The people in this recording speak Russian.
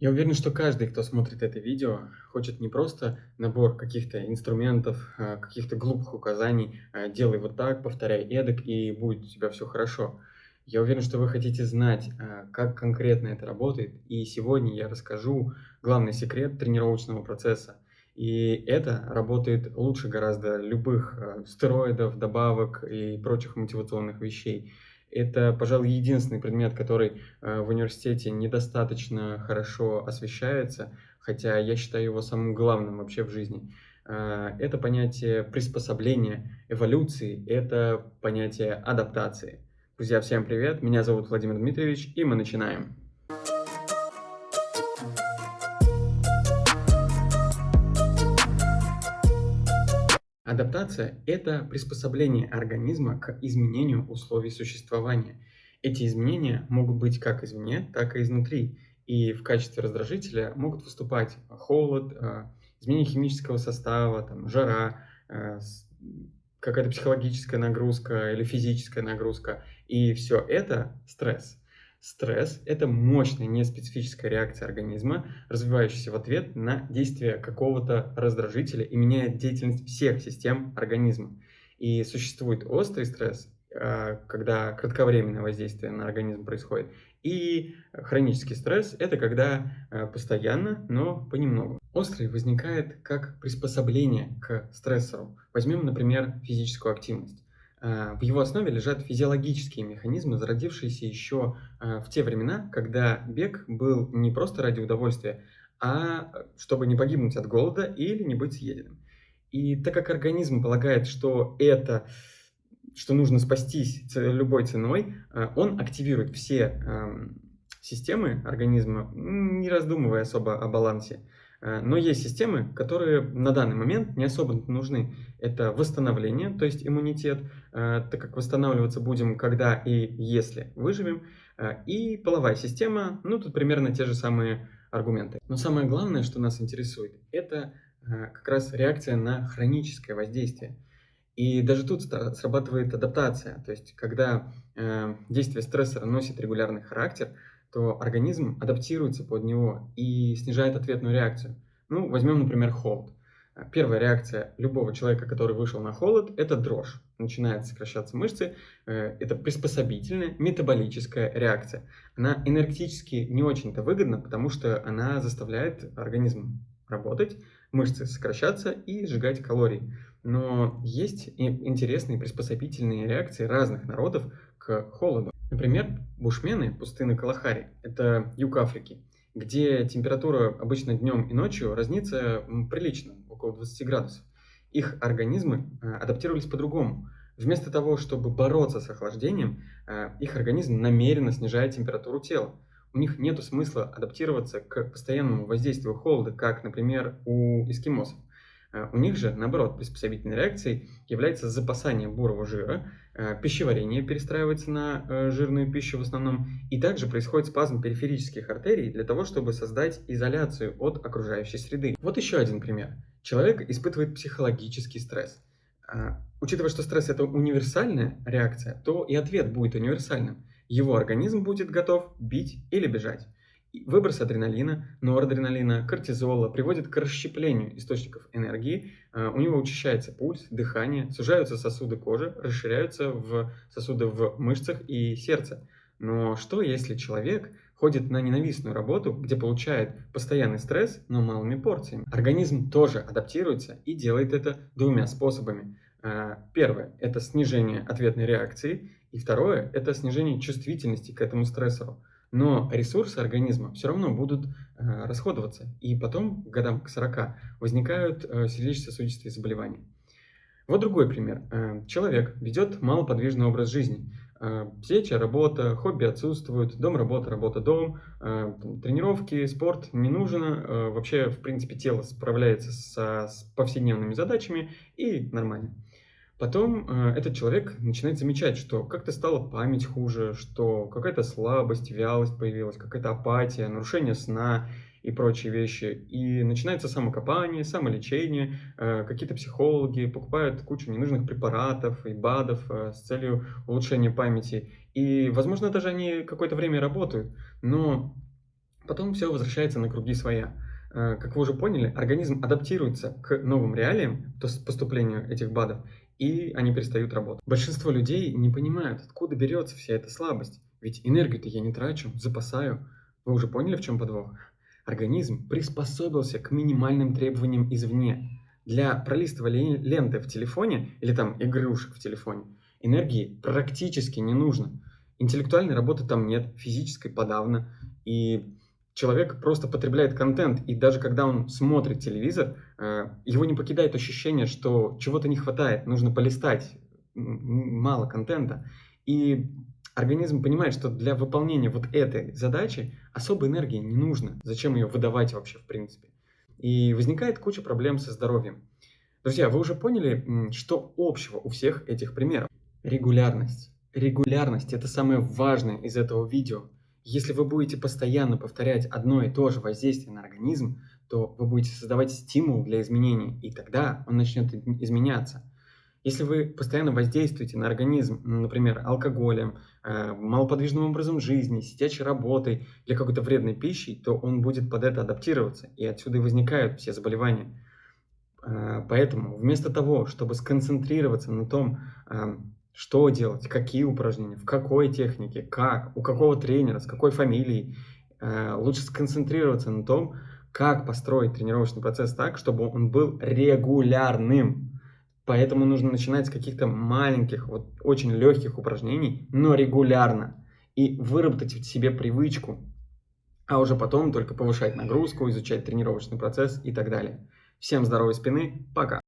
Я уверен, что каждый, кто смотрит это видео, хочет не просто набор каких-то инструментов, а, каких-то глупых указаний, а, делай вот так, повторяй эдак, и будет у тебя все хорошо. Я уверен, что вы хотите знать, а, как конкретно это работает, и сегодня я расскажу главный секрет тренировочного процесса. И это работает лучше гораздо любых стероидов, добавок и прочих мотивационных вещей. Это, пожалуй, единственный предмет, который э, в университете недостаточно хорошо освещается, хотя я считаю его самым главным вообще в жизни. Э, это понятие приспособления, эволюции, это понятие адаптации. Друзья, всем привет, меня зовут Владимир Дмитриевич, и мы начинаем. Адаптация – это приспособление организма к изменению условий существования. Эти изменения могут быть как извне, так и изнутри. И в качестве раздражителя могут выступать холод, э, изменение химического состава, там, жара, э, какая-то психологическая нагрузка или физическая нагрузка. И все это стресс. Стресс – это мощная неспецифическая реакция организма, развивающаяся в ответ на действие какого-то раздражителя и меняет деятельность всех систем организма. И существует острый стресс, а, когда кратковременное воздействие на организм происходит, и хронический стресс – это когда а, постоянно, но понемногу. Острый возникает как приспособление к стрессору. Возьмем, например, физическую активность. А, в его основе лежат физиологические механизмы, зародившиеся еще а, в те времена, когда бег был не просто ради удовольствия, а чтобы не погибнуть от голода или не быть съеденным. И так как организм полагает, что это, что нужно спастись любой ценой, он активирует все системы организма, не раздумывая особо о балансе. Э, но есть системы, которые на данный момент не особо нужны. Это восстановление, то есть иммунитет, э, так как восстанавливаться будем, когда и если выживем. Э, и половая система, ну тут примерно те же самые аргументы. Но самое главное, что нас интересует, это как раз реакция на хроническое воздействие. И даже тут срабатывает адаптация, то есть когда действие стрессора носит регулярный характер – то организм адаптируется под него и снижает ответную реакцию. Ну, возьмем, например, холод. Первая реакция любого человека, который вышел на холод, это дрожь. Начинают сокращаться мышцы. Э, это приспособительная метаболическая реакция. Она энергетически не очень-то выгодна, потому что она заставляет организм работать, мышцы сокращаться и сжигать калории. Но есть интересные приспособительные реакции разных народов к холоду. Например, бушмены пустыны Калахари – это юг Африки, где температура обычно днем и ночью разнится прилично, около 20 градусов. Их организмы э, адаптировались по-другому. Вместо того, чтобы бороться с охлаждением, э, их организм намеренно снижает температуру тела. У них нет смысла адаптироваться к постоянному воздействию холода, как, например, у эскимосов. Э, у них же, наоборот, приспособительной реакцией является запасание бурого жира, пищеварение перестраивается на жирную пищу в основном, и также происходит спазм периферических артерий для того, чтобы создать изоляцию от окружающей среды. Вот еще один пример. Человек испытывает психологический стресс. Э, учитывая, что стресс это универсальная реакция, то и ответ будет универсальным. Его организм будет готов бить или бежать. Выброс адреналина, норадреналина, кортизола приводит к расщеплению источников энергии, а, у него учащается пульс, дыхание, сужаются сосуды кожи, расширяются в сосуды в мышцах и сердце. Но что если человек ходит на ненавистную работу, где получает постоянный стресс, но малыми порциями? Организм тоже адаптируется и делает это двумя способами. А, первое – это снижение ответной реакции, и второе – это снижение чувствительности к этому стрессору но ресурсы организма все равно будут э, расходоваться, и потом, к годам к 40, возникают э, сердечно-сосудистые заболевания. Вот другой пример. Человек ведет малоподвижный образ жизни. Э, сеть, работа, хобби отсутствуют, дом, работа, работа, дом, э, тренировки, спорт не нужен. Э, вообще, в принципе, тело справляется со, с повседневными задачами и нормально. Потом э, этот человек начинает замечать, что как-то стала память хуже, что какая-то слабость, вялость появилась, какая-то апатия, нарушение сна и прочие вещи. И начинается самокопание, самолечение, э, какие-то психологи покупают кучу ненужных препаратов и БАДов э, с целью улучшения памяти. И, возможно, даже они какое-то время работают, но Потом все возвращается на круги своя. Э, как вы уже поняли, организм адаптируется к новым реалиям, то есть поступлению этих БАДов, и они перестают работать. Большинство людей не понимают, откуда берется вся эта слабость. Ведь энергию-то я не трачу, запасаю. Вы уже поняли, в чем подвох? Организм приспособился к минимальным требованиям извне. Для пролистывания ленты в телефоне или там игрушек в телефоне энергии практически не нужно. Интеллектуальной работы там нет, физической подавно. И человек просто потребляет контент, и даже когда он смотрит телевизор, э, его не покидает ощущение, что чего-то не хватает, нужно полистать, мало контента. И организм понимает, что для выполнения вот этой задачи особой энергии не нужно. Зачем ее выдавать вообще в принципе? И возникает куча проблем со здоровьем. Друзья, вы уже поняли, что общего у всех этих примеров? Регулярность. Регулярность – это самое важное из этого видео. Если вы будете постоянно повторять одно и то же воздействие на организм, то вы будете создавать стимул для изменений, и тогда он начнет изменяться. Если вы постоянно воздействуете на организм, например, алкоголем, э, малоподвижным образом жизни, сидячей работой или какой-то вредной пищей, то он будет под это адаптироваться, и отсюда и возникают все заболевания. Э, поэтому вместо того, чтобы сконцентрироваться на том, э, что делать, какие упражнения, в какой технике, как, у какого тренера, с какой фамилией. Лучше сконцентрироваться на том, как построить тренировочный процесс так, чтобы он был регулярным. Поэтому нужно начинать с каких-то маленьких, вот очень легких упражнений, но регулярно. И выработать в себе привычку, а уже потом только повышать нагрузку, изучать тренировочный процесс и так далее. Всем здоровой спины, пока!